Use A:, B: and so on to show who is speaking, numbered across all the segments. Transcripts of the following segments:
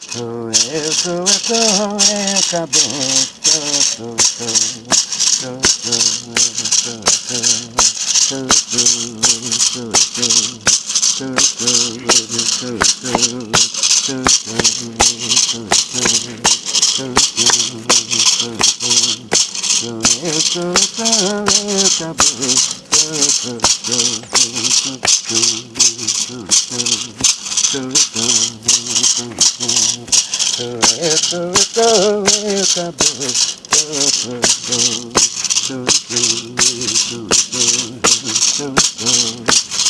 A: Sou eu, sou eu, sou eu, acabou. Sou, sou, sou, sou, sou, sou, sou, sou, sou, sou, sou, sou, sou, sou. Sou, sou, do do do
B: do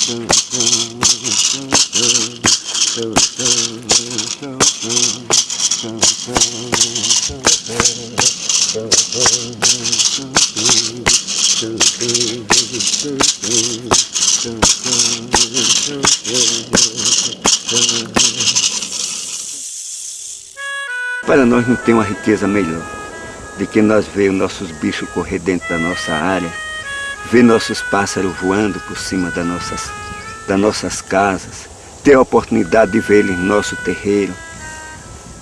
B: do não tem uma riqueza melhor de que nós ver os nossos bichos correr dentro da nossa área, ver nossos pássaros voando por cima das nossas, das nossas casas, ter a oportunidade de ver eles em nosso terreiro.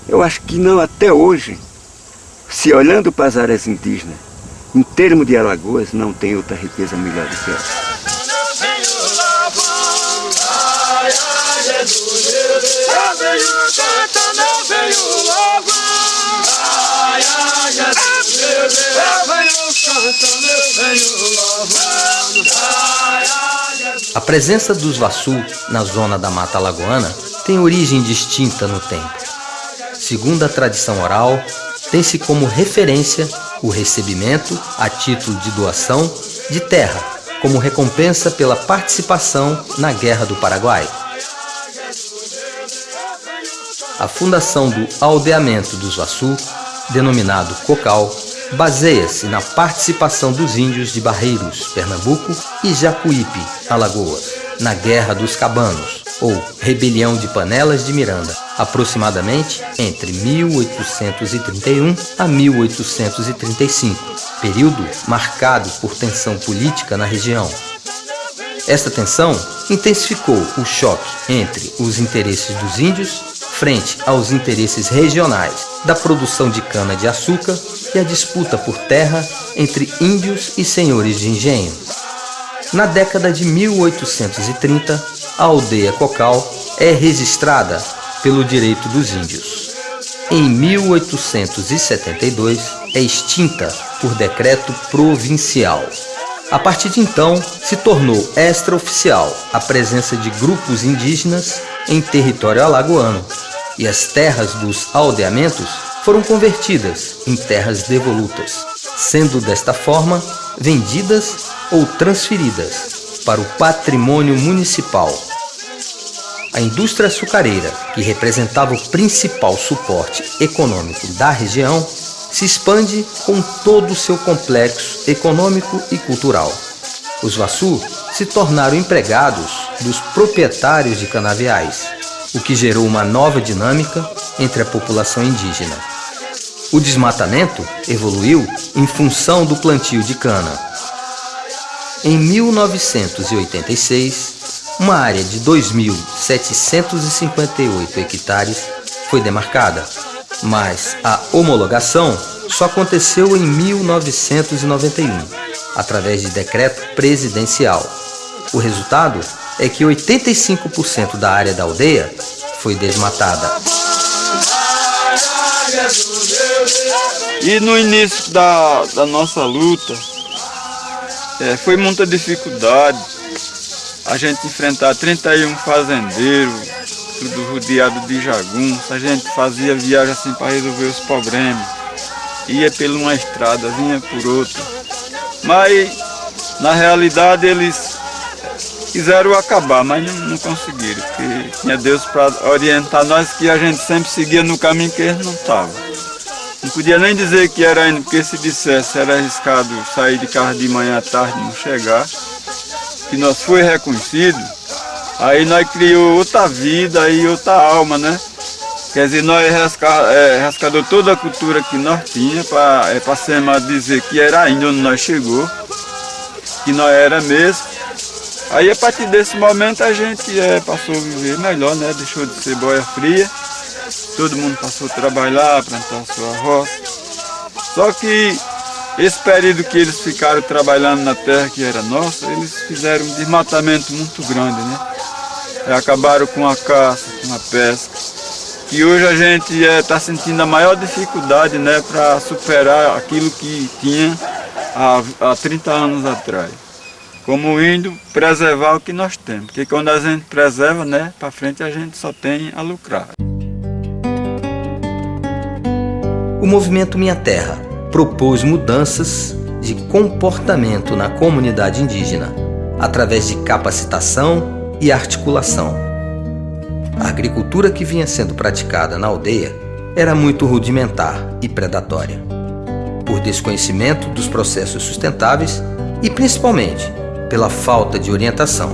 B: Eu acho que não até hoje, se olhando para as áreas indígenas, em termos de Alagoas, não tem outra riqueza melhor do que essa.
C: A presença dos Vassu na zona da Mata Alagoana tem origem distinta no tempo. Segundo a tradição oral, tem-se como referência o recebimento, a título de doação, de terra, como recompensa pela participação na Guerra do Paraguai. A fundação do aldeamento dos Vassu, denominado Cocal, baseia-se na participação dos índios de Barreiros, Pernambuco e Jacuípe, Alagoas, na Guerra dos Cabanos, ou Rebelião de Panelas de Miranda, aproximadamente entre 1831 a 1835, período marcado por tensão política na região. Esta tensão intensificou o choque entre os interesses dos índios frente aos interesses regionais da produção de cana-de-açúcar e a disputa por terra entre índios e senhores de engenho. Na década de 1830, a aldeia Cocal é registrada pelo direito dos índios. Em 1872, é extinta por decreto provincial. A partir de então, se tornou extraoficial a presença de grupos indígenas em território alagoano, e as terras dos aldeamentos foram convertidas em terras devolutas, sendo desta forma vendidas ou transferidas para o patrimônio municipal. A indústria açucareira, que representava o principal suporte econômico da região, se expande com todo o seu complexo econômico e cultural. Os Vassu se tornaram empregados dos proprietários de canaviais, o que gerou uma nova dinâmica entre a população indígena. O desmatamento evoluiu em função do plantio de cana. Em 1986, uma área de 2.758 hectares foi demarcada, mas a homologação só aconteceu em 1991, através de decreto presidencial. O resultado é que 85% da área da aldeia foi desmatada.
D: E no início da, da nossa luta, é, foi muita dificuldade a gente enfrentar 31 fazendeiros, tudo rodeado de jagunços, a gente fazia viagem assim para resolver os problemas, ia por uma estrada, vinha por outra. Mas na realidade eles quiseram acabar, mas não, não conseguiram, porque tinha Deus para orientar nós que a gente sempre seguia no caminho que eles não estavam. Não podia nem dizer que era indo, porque se dissesse era arriscado sair de carro de manhã à tarde não chegar. Que nós foi reconhecido, aí nós criou outra vida e outra alma, né? Quer dizer, nós rasca, é, toda a cultura que nós tinha para é, para dizer que era ainda onde nós chegou, que nós era mesmo. Aí a partir desse momento a gente é, passou a viver melhor, né? Deixou de ser boia fria todo mundo passou a trabalhar, plantar a sua roça. Só que esse período que eles ficaram trabalhando na terra que era nossa, eles fizeram um desmatamento muito grande, né? E acabaram com a caça, com a pesca. E hoje a gente está é, sentindo a maior dificuldade né, para superar aquilo que tinha há, há 30 anos atrás. Como indo preservar o que nós temos. Porque quando a gente preserva, né, para frente a gente só tem a lucrar.
C: O movimento Minha Terra propôs mudanças de comportamento na comunidade indígena, através de capacitação e articulação. A agricultura que vinha sendo praticada na aldeia era muito rudimentar e predatória, por desconhecimento dos processos sustentáveis e principalmente pela falta de orientação.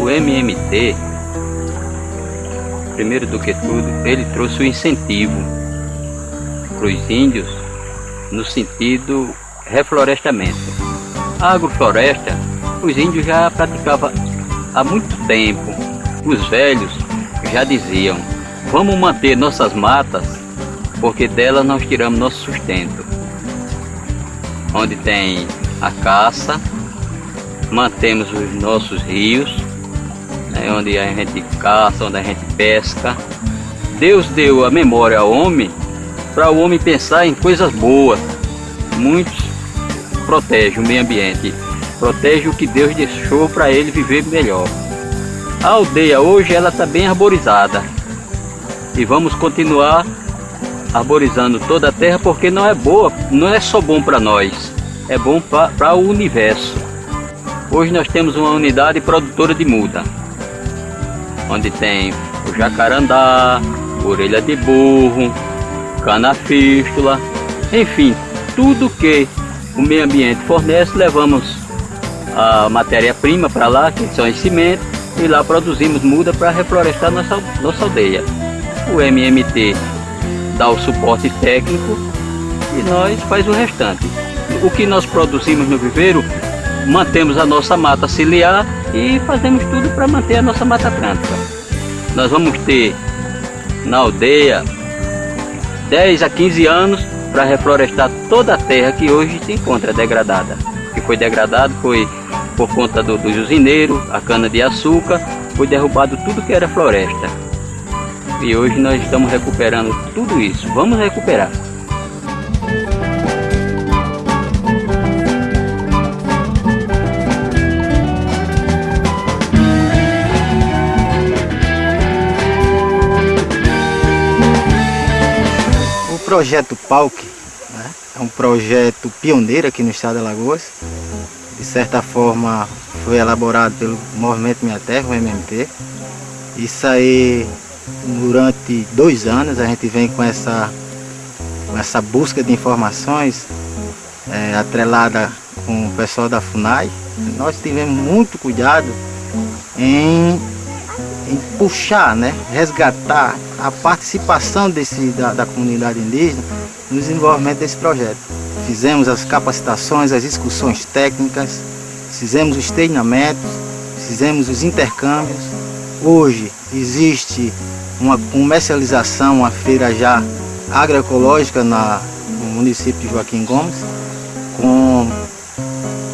E: O MMT, primeiro do que tudo, ele trouxe o incentivo para os índios no sentido reflorestamento. A agrofloresta, os índios já praticavam há muito tempo. Os velhos já diziam, vamos manter nossas matas, porque delas nós tiramos nosso sustento. Onde tem a caça, mantemos os nossos rios, né, onde a gente caça, onde a gente pesca. Deus deu a memória ao homem para o homem pensar em coisas boas. Muitos protege o meio ambiente, protege o que Deus deixou para ele viver melhor. A aldeia hoje ela está bem arborizada e vamos continuar arborizando toda a terra porque não é boa, não é só bom para nós, é bom para o universo. Hoje nós temos uma unidade produtora de muda, onde tem o jacarandá, orelha de burro, cana-fístula, enfim, tudo que o meio ambiente fornece, levamos a matéria-prima para lá, que são os cimentos, e lá produzimos muda para reflorestar nossa, nossa aldeia. O MMT dá o suporte técnico e nós faz o restante. O que nós produzimos no viveiro, mantemos a nossa mata ciliar e fazemos tudo para manter a nossa mata atlântica. Nós vamos ter na aldeia 10 a 15 anos para reflorestar toda a terra que hoje se encontra degradada. Que foi degradado foi por conta do, dos usineiros, a cana-de-açúcar, foi derrubado tudo que era floresta. E hoje nós estamos recuperando tudo isso. Vamos recuperar.
F: Projeto PAUC né? é um projeto pioneiro aqui no estado de Alagoas. De certa forma foi elaborado pelo Movimento Minha Terra, o MMT. Isso aí, durante dois anos, a gente vem com essa, com essa busca de informações é, atrelada com o pessoal da FUNAI. Nós tivemos muito cuidado em em puxar, né, resgatar a participação desse, da, da comunidade indígena no desenvolvimento desse projeto. Fizemos as capacitações, as discussões técnicas, fizemos os treinamentos, fizemos os intercâmbios. Hoje existe uma comercialização, uma feira já agroecológica na, no município de Joaquim Gomes, com,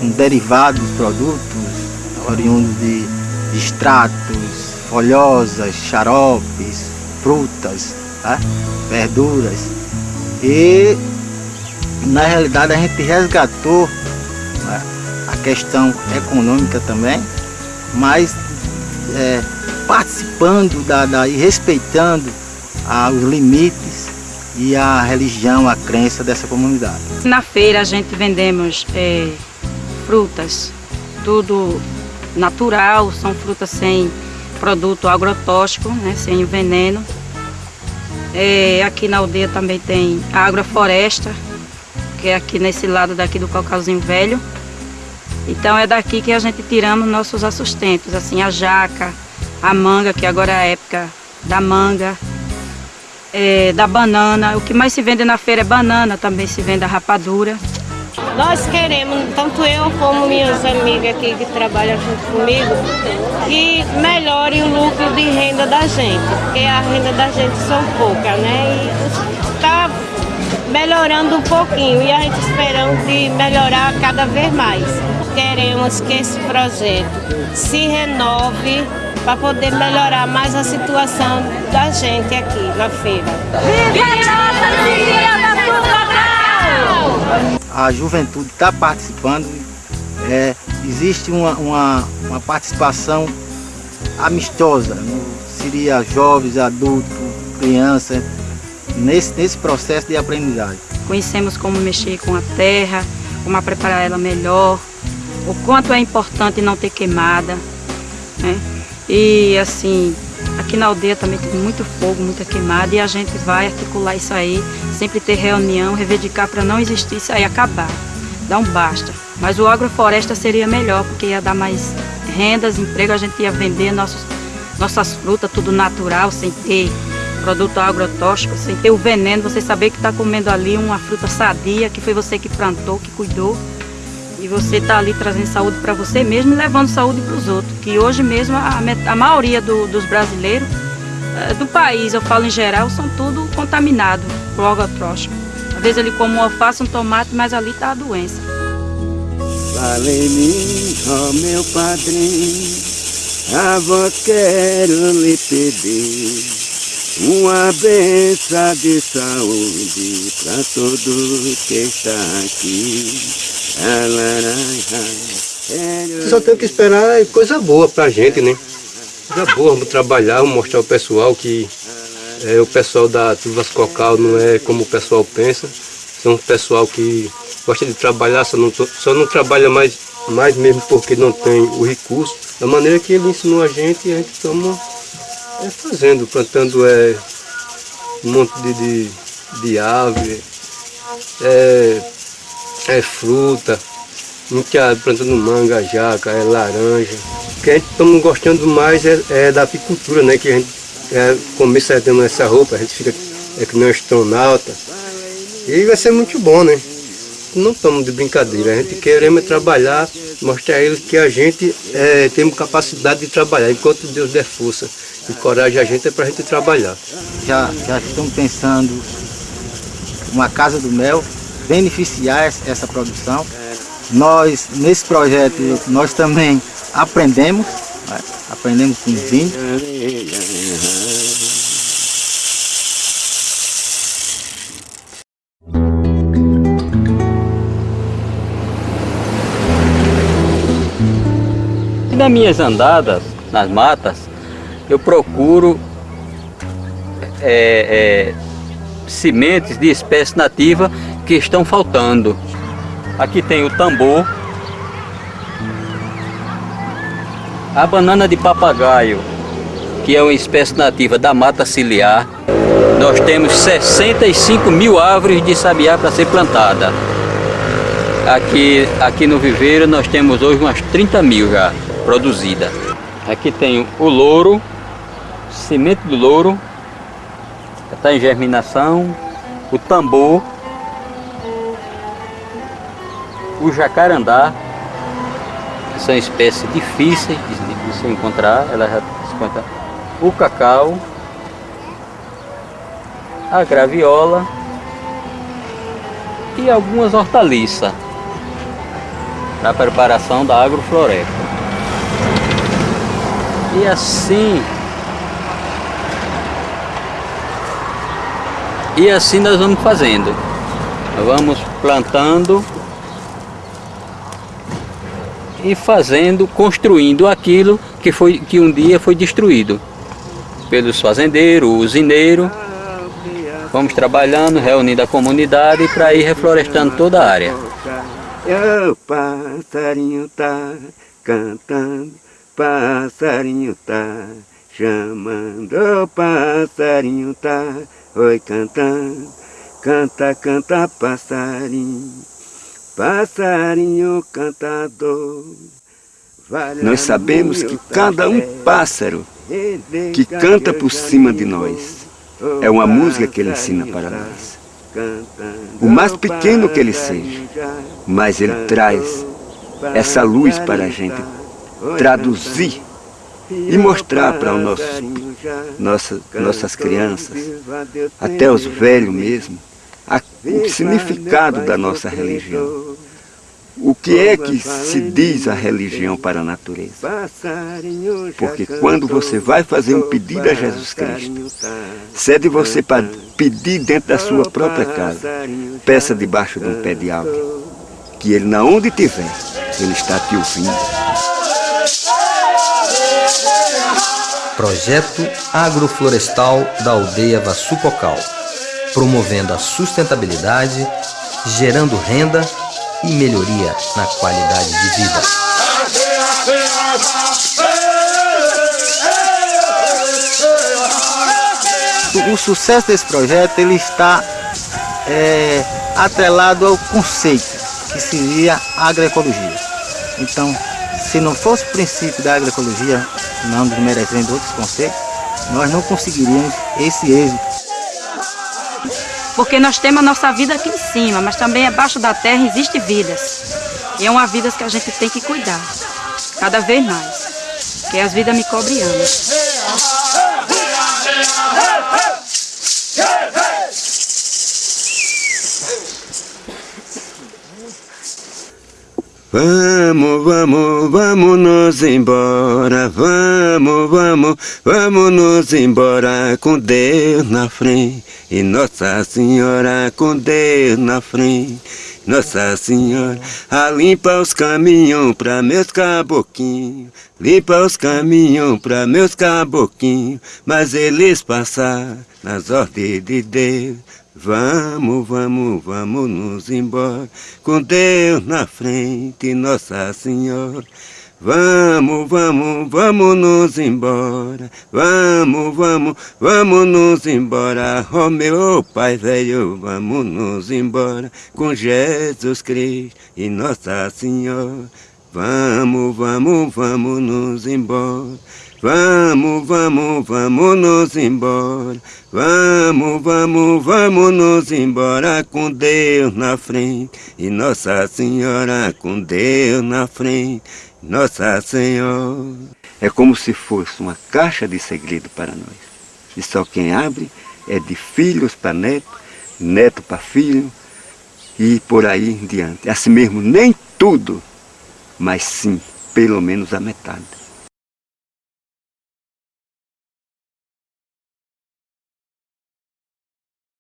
F: com derivados produtos oriundos de, de extratos, folhosas, xaropes, frutas, tá? verduras. E na realidade a gente resgatou né, a questão econômica também, mas é, participando da, da, e respeitando os limites e a religião, a crença dessa comunidade.
G: Na feira a gente vendemos é, frutas, tudo natural, são frutas sem produto agrotóxico, né, sem veneno. É, aqui na aldeia também tem a agrofloresta, que é aqui nesse lado daqui do Caucalzinho Velho. Então é daqui que a gente tiramos nossos assustentos, assim, a jaca, a manga, que agora é a época da manga, é, da banana. O que mais se vende na feira é banana, também se vende a rapadura.
H: Nós queremos, tanto eu como minhas amigas aqui que trabalham junto comigo, que melhore o lucro de renda da gente, porque a renda da gente são pouca, né? E está melhorando um pouquinho e a gente esperando de melhorar cada vez mais. Queremos que esse projeto se renove para poder melhorar mais a situação da gente aqui na feira.
F: A juventude está participando, é, existe uma, uma, uma, participação amistosa, né? seria jovens, adultos, crianças, nesse, nesse processo de aprendizagem.
G: Conhecemos como mexer com a terra, como preparar ela melhor, o quanto é importante não ter queimada, né? E assim, aqui na aldeia também tem muito fogo, muita queimada e a gente vai articular isso aí, sempre ter reunião, reivindicar para não existir isso aí acabar, dá um basta. Mas o agrofloresta seria melhor, porque ia dar mais rendas, emprego, a gente ia vender nossos, nossas frutas, tudo natural, sem ter produto agrotóxico, sem ter o veneno, você saber que está comendo ali uma fruta sadia, que foi você que plantou, que cuidou. E você está ali trazendo saúde para você mesmo e levando saúde para os outros. Que hoje mesmo a, a maioria do, dos brasileiros é, do país, eu falo em geral, são tudo contaminados por agrotóxico. Às vezes ele come um alface, um tomate, mas ali está a doença.
B: Mim, ó meu padrinho, a voz quero lhe pedir. Uma benção de saúde para todo que está aqui.
A: Só tem que esperar coisa boa pra gente, né? Coisa boa, vamos trabalhar, vamos mostrar ao pessoal que é, o pessoal da Tuvas Cocal não é como o pessoal pensa. São um pessoal que gosta de trabalhar, só não, só não trabalha mais, mais mesmo porque não tem o recurso. Da maneira que ele ensinou a gente, a gente estamos é, fazendo, plantando é, um monte de, de, de árvore, é, é fruta, muita plantando manga, jaca, é laranja. O que a gente estamos gostando mais é, é, da apicultura, né? Que a gente é, começa tendo essa roupa, a gente fica é que nem um astronauta. E vai ser muito bom, né? Não estamos de brincadeira, a gente queremos trabalhar, mostrar a eles que a gente é, tem capacidade de trabalhar, enquanto Deus der força e coragem a gente é para a gente trabalhar.
F: Já, já estamos pensando uma casa do mel, beneficiar essa produção. Nós, nesse projeto, nós também aprendemos, né? aprendemos com os índios.
E: Nas minhas andadas nas matas, eu procuro é, é, sementes de espécie nativa que estão faltando. Aqui tem o tambor, a banana de papagaio, que é uma espécie nativa da mata ciliar. Nós temos 65 mil árvores de sabiá para ser plantada. Aqui, aqui no viveiro nós temos hoje umas 30 mil já produzidas. Aqui tem o louro, semente do louro, está em germinação, o tambor, o jacarandá, são espécies difíceis de, se encontrar, ela já se encontra o cacau, a graviola e algumas hortaliças para a preparação da agrofloresta. E assim E assim nós vamos fazendo. Vamos plantando e fazendo, construindo aquilo que, foi, que um dia foi destruído pelos fazendeiros, usineiros. Vamos trabalhando, reunindo a comunidade para ir reflorestando toda a área.
B: O passarinho tá cantando, passarinho tá chamando, o passarinho tá oi cantando, canta, canta passarinho, passarinho cantador. Nós sabemos que cada um pássaro que canta por cima de nós é uma música que ele ensina para nós. o mais pequeno que ele seja, mas ele traz essa luz para a gente traduzir e mostrar para os nossos, nossa, nossas crianças, até os velhos mesmo, a, o significado da nossa religião. O que é que se diz a religião para a natureza? Porque quando você vai fazer um pedido a Jesus Cristo, cede você para pedir dentro da sua própria casa, peça debaixo de um pé de árvore, que ele, na onde estiver, ele está te ouvindo.
C: Projeto Agroflorestal da Aldeia Vassucocal, promovendo a sustentabilidade, gerando renda e melhoria na qualidade de vida.
F: O sucesso desse projeto ele está é, atrelado ao conceito que seria agroecologia. Então, se não fosse o princípio da agroecologia, não desmerecendo outros conceitos, nós não conseguiríamos esse êxito
G: porque nós temos a nossa vida aqui em cima, mas também abaixo da terra existe vidas. E é uma vida que a gente tem que cuidar, cada vez mais. Que as vidas me cobrem anos.
B: Vamos, vamos, vamos nos embora, vamos, vamos, vamos nos embora com Deus na frente e Nossa Senhora com Deus na frente. Nossa Senhora, a limpa os caminhos para meus caboquinhos, limpa os caminhos para meus caboquinhos, mas eles passar nas ordens de Deus. Vamos, vamos, vamos nos embora, com Deus na frente, Nossa Senhora. Vamos, vamos, vamos nos embora, vamos, vamos, vamos nos embora, oh meu Pai velho, vamos nos embora, com Jesus Cristo e Nossa Senhora. Vamos, vamos, vamos nos embora. Vamos, vamos, vamos nos embora. Vamos, vamos, vamos nos embora com Deus na frente. E Nossa Senhora com Deus na frente. Nossa Senhora. É como se fosse uma caixa de segredo para nós. E só quem abre é de filhos para neto, neto para filho e por aí em diante. Assim mesmo, nem tudo, mas sim, pelo menos a metade.